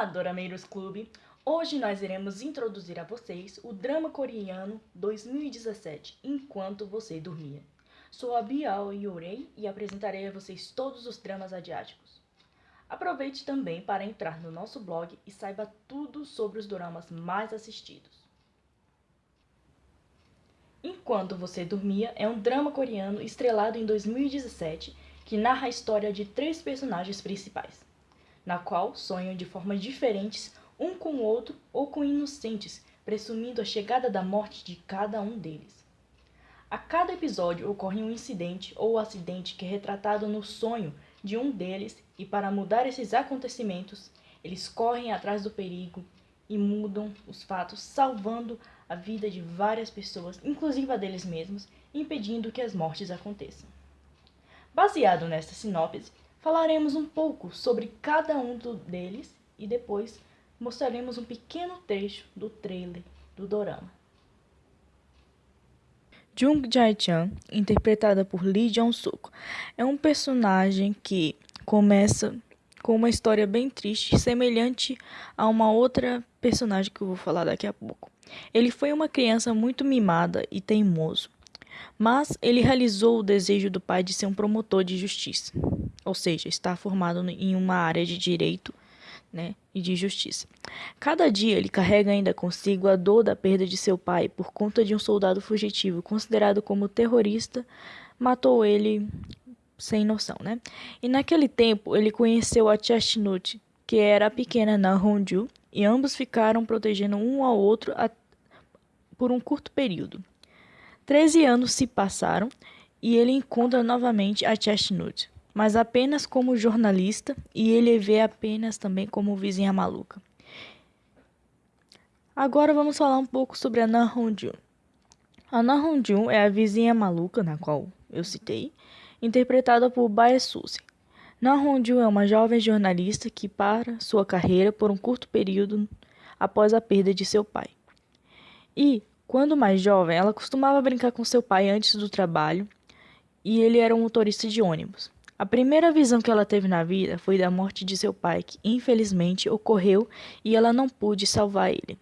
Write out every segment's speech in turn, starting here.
Olá, Dorameiros Clube! Hoje nós iremos introduzir a vocês o drama coreano 2017, Enquanto Você Dormia. Sou a Bial Yorei e apresentarei a vocês todos os dramas asiáticos. Aproveite também para entrar no nosso blog e saiba tudo sobre os dramas mais assistidos. Enquanto Você Dormia é um drama coreano estrelado em 2017 que narra a história de três personagens principais na qual sonham de formas diferentes um com o outro ou com inocentes, presumindo a chegada da morte de cada um deles. A cada episódio ocorre um incidente ou acidente que é retratado no sonho de um deles, e para mudar esses acontecimentos, eles correm atrás do perigo e mudam os fatos, salvando a vida de várias pessoas, inclusive a deles mesmos, impedindo que as mortes aconteçam. Baseado nesta sinopse, Falaremos um pouco sobre cada um deles e depois mostraremos um pequeno trecho do trailer do dorama. Jung Jae-chan, interpretada por Lee Jong-suk, é um personagem que começa com uma história bem triste, semelhante a uma outra personagem que eu vou falar daqui a pouco. Ele foi uma criança muito mimada e teimoso, mas ele realizou o desejo do pai de ser um promotor de justiça ou seja, está formado em uma área de direito né, e de justiça. Cada dia ele carrega ainda consigo a dor da perda de seu pai por conta de um soldado fugitivo considerado como terrorista matou ele sem noção, né? E naquele tempo ele conheceu a Chestnut, que era a pequena Na Honju, e ambos ficaram protegendo um ao outro a... por um curto período. Treze anos se passaram e ele encontra novamente a Chestnut, mas apenas como jornalista e ele vê apenas também como vizinha maluca. Agora vamos falar um pouco sobre a Na Honjun. A Na Honjun é a vizinha maluca, na qual eu citei, interpretada por Bae Suzy. Na Honjun é uma jovem jornalista que para sua carreira por um curto período após a perda de seu pai. E, quando mais jovem, ela costumava brincar com seu pai antes do trabalho, e ele era um motorista de ônibus. A primeira visão que ela teve na vida foi da morte de seu pai, que infelizmente ocorreu e ela não pôde salvar ele.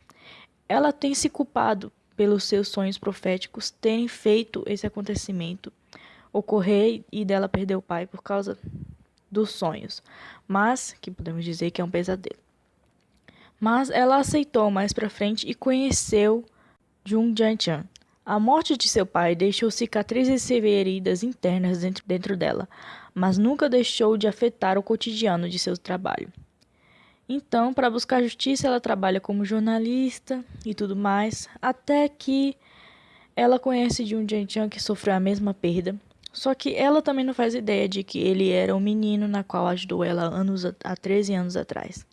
Ela tem se culpado pelos seus sonhos proféticos terem feito esse acontecimento ocorrer e dela perder o pai por causa dos sonhos, mas que podemos dizer que é um pesadelo. Mas ela aceitou mais para frente e conheceu Jung Jae-chan, a morte de seu pai deixou cicatrizes e feridas internas dentro dela, mas nunca deixou de afetar o cotidiano de seu trabalho. Então, para buscar justiça, ela trabalha como jornalista e tudo mais, até que ela conhece de um Jian que sofreu a mesma perda. Só que ela também não faz ideia de que ele era um menino na qual ajudou ela anos há 13 anos atrás.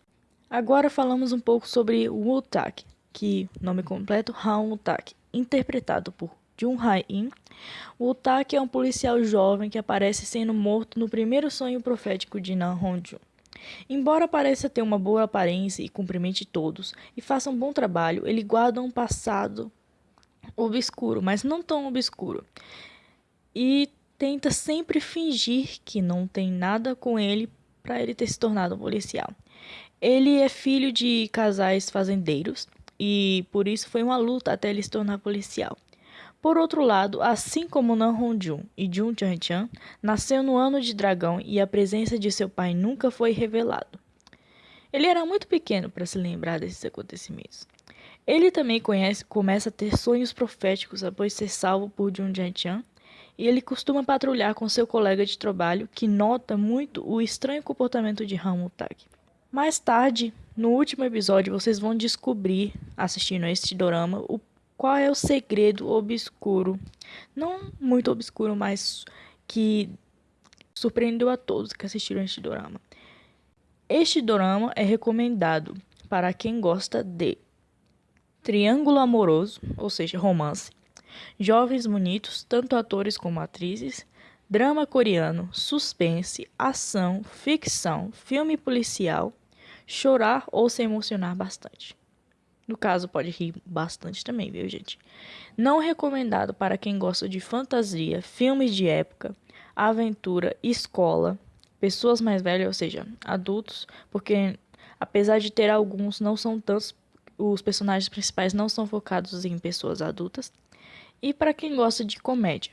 Agora falamos um pouco sobre Wu Tak, que nome completo Han Wu Tak interpretado por Jun Hae-in, o Taki é um policial jovem que aparece sendo morto no primeiro sonho profético de Nan Hong-jun. Embora pareça ter uma boa aparência e cumprimente todos, e faça um bom trabalho, ele guarda um passado obscuro, mas não tão obscuro. E tenta sempre fingir que não tem nada com ele para ele ter se tornado um policial. Ele é filho de casais fazendeiros e por isso foi uma luta até ele se tornar policial. Por outro lado, assim como Nan Hongjun e Jun Chang-chan, nasceu no ano de dragão e a presença de seu pai nunca foi revelado. Ele era muito pequeno para se lembrar desses acontecimentos. Ele também conhece, começa a ter sonhos proféticos após ser salvo por Jun Chang-chan, e ele costuma patrulhar com seu colega de trabalho que nota muito o estranho comportamento de Hamutag. Mais tarde, no último episódio, vocês vão descobrir, assistindo a este dorama, o, qual é o segredo obscuro. Não muito obscuro, mas que surpreendeu a todos que assistiram este dorama. Este dorama é recomendado para quem gosta de triângulo amoroso, ou seja, romance, jovens bonitos, tanto atores como atrizes, drama coreano, suspense, ação, ficção, filme policial chorar ou se emocionar bastante. No caso, pode rir bastante também, viu, gente? Não recomendado para quem gosta de fantasia, filmes de época, aventura, escola, pessoas mais velhas, ou seja, adultos, porque Apesar de ter alguns, não são tantos. Os personagens principais não são focados em pessoas adultas. E para quem gosta de comédia.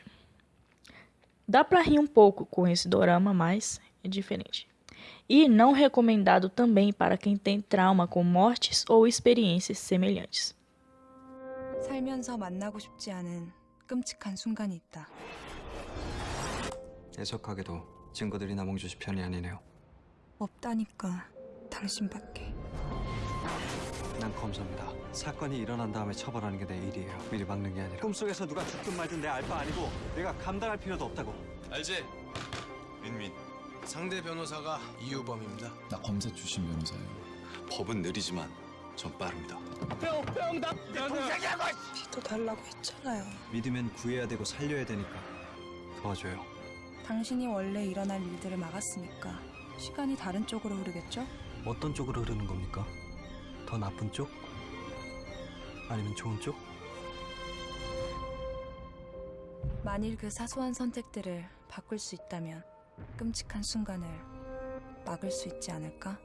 Dá pra rir um pouco com esse dorama, mas é diferente. E não recomendado também para quem tem trauma com mortes ou experiências semelhantes. 살면서 만나고 싶지 않은 끔찍한 순간이 있다. 애석하게도 증거들이 남홍주 씨 편이 아니네요. 없다니까 당신밖에. 난 검사입니다. 사건이 일어난 다음에 처벌하는 게 내 일이에요. 미리 막는 게 아니라. 꿈속에서 누가 죽든 말든 내 알바 아니고 내가 감당할 필요도 없다고. 알지? 민민 상대 변호사가 이유범입니다 나 검사 출신 변호사예요. 법은 느리지만 전 빠릅니다 비도 달라고 했잖아요. 믿으면 구해야 되고 살려야 되니까 도와줘요. 당신이 원래 일어날 일들을 막았으니까 시간이 다른 쪽으로 흐르겠죠? 어떤 쪽으로 흐르는 겁니까? 더 나쁜 쪽? 아니면 좋은 쪽? 만일 그 사소한 선택들을 바꿀 수 있다면 끔찍한 순간을 막을 수 있지 않을까?